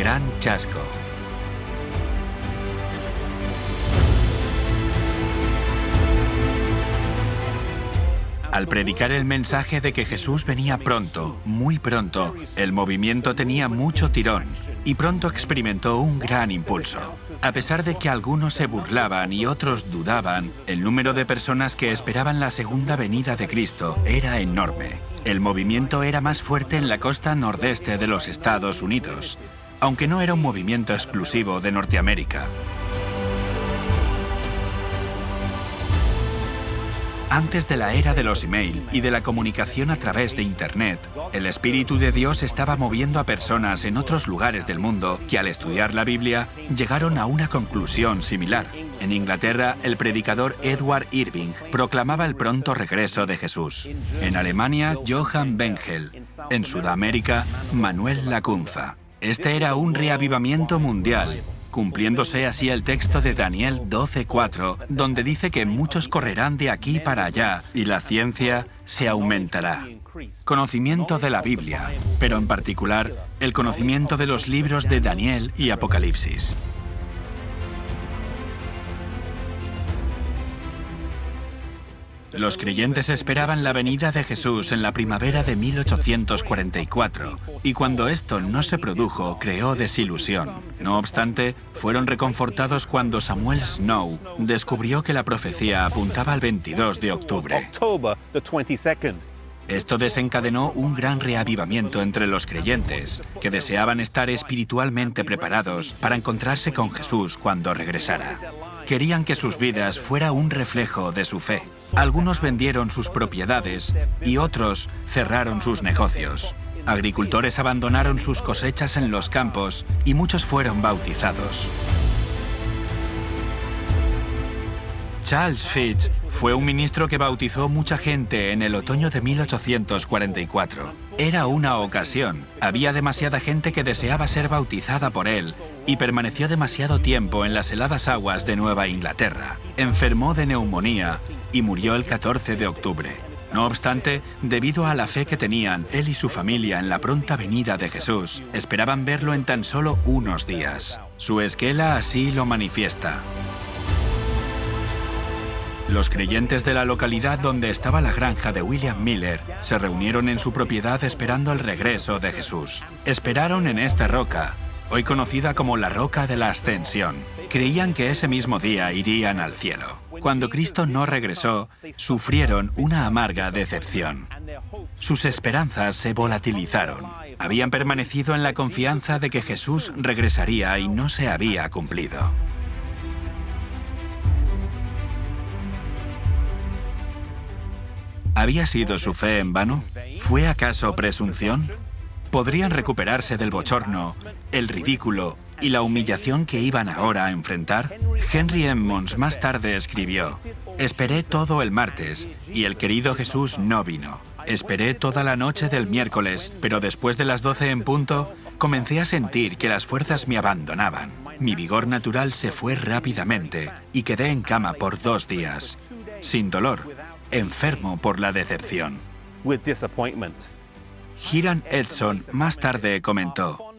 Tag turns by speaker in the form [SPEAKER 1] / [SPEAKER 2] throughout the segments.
[SPEAKER 1] gran chasco. Al predicar el mensaje de que Jesús venía pronto, muy pronto, el movimiento tenía mucho tirón y pronto experimentó un gran impulso. A pesar de que algunos se burlaban y otros dudaban, el número de personas que esperaban la segunda venida de Cristo era enorme. El movimiento era más fuerte en la costa nordeste de los Estados Unidos, aunque no era un movimiento exclusivo de Norteamérica. Antes de la era de los email y de la comunicación a través de Internet, el Espíritu de Dios estaba moviendo a personas en otros lugares del mundo que al estudiar la Biblia llegaron a una conclusión similar. En Inglaterra, el predicador Edward Irving proclamaba el pronto regreso de Jesús. En Alemania, Johann Bengel. En Sudamérica, Manuel Lacunza. Este era un reavivamiento mundial cumpliéndose así el texto de Daniel 12.4, donde dice que muchos correrán de aquí para allá y la ciencia se aumentará. Conocimiento de la Biblia, pero en particular el conocimiento de los libros de Daniel y Apocalipsis. Los creyentes esperaban la venida de Jesús en la primavera de 1844, y cuando esto no se produjo, creó desilusión. No obstante, fueron reconfortados cuando Samuel Snow descubrió que la profecía apuntaba al 22 de octubre. Esto desencadenó un gran reavivamiento entre los creyentes, que deseaban estar espiritualmente preparados para encontrarse con Jesús cuando regresara. Querían que sus vidas fuera un reflejo de su fe. Algunos vendieron sus propiedades y otros cerraron sus negocios. Agricultores abandonaron sus cosechas en los campos y muchos fueron bautizados. Charles Fitch fue un ministro que bautizó mucha gente en el otoño de 1844. Era una ocasión. Había demasiada gente que deseaba ser bautizada por él y permaneció demasiado tiempo en las heladas aguas de Nueva Inglaterra. Enfermó de neumonía y murió el 14 de octubre. No obstante, debido a la fe que tenían él y su familia en la pronta venida de Jesús, esperaban verlo en tan solo unos días. Su esquela así lo manifiesta. Los creyentes de la localidad donde estaba la granja de William Miller se reunieron en su propiedad esperando el regreso de Jesús. Esperaron en esta roca, hoy conocida como la Roca de la Ascensión. Creían que ese mismo día irían al cielo. Cuando Cristo no regresó, sufrieron una amarga decepción. Sus esperanzas se volatilizaron. Habían permanecido en la confianza de que Jesús regresaría y no se había cumplido. ¿Había sido su fe en vano? ¿Fue acaso presunción? ¿Podrían recuperarse del bochorno, el ridículo y la humillación que iban ahora a enfrentar? Henry Emmons más tarde escribió, Esperé todo el martes y el querido Jesús no vino. Esperé toda la noche del miércoles, pero después de las 12 en punto, comencé a sentir que las fuerzas me abandonaban. Mi vigor natural se fue rápidamente y quedé en cama por dos días, sin dolor, enfermo por la decepción. Hiram Edson más tarde comentó,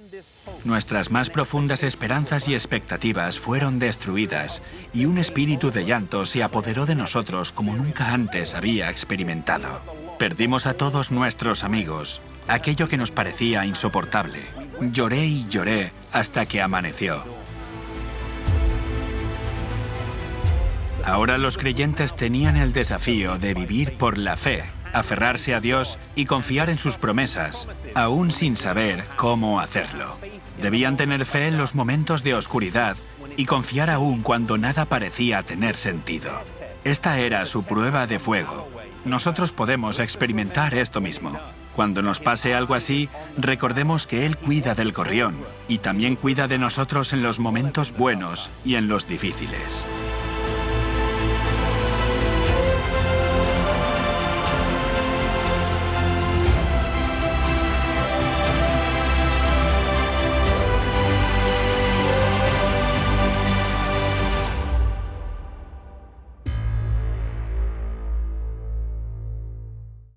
[SPEAKER 1] Nuestras más profundas esperanzas y expectativas fueron destruidas y un espíritu de llanto se apoderó de nosotros como nunca antes había experimentado. Perdimos a todos nuestros amigos, aquello que nos parecía insoportable. Lloré y lloré hasta que amaneció. Ahora los creyentes tenían el desafío de vivir por la fe, aferrarse a Dios y confiar en sus promesas, aún sin saber cómo hacerlo. Debían tener fe en los momentos de oscuridad y confiar aún cuando nada parecía tener sentido. Esta era su prueba de fuego. Nosotros podemos experimentar esto mismo. Cuando nos pase algo así, recordemos que Él cuida del gorrión y también cuida de nosotros en los momentos buenos y en los difíciles.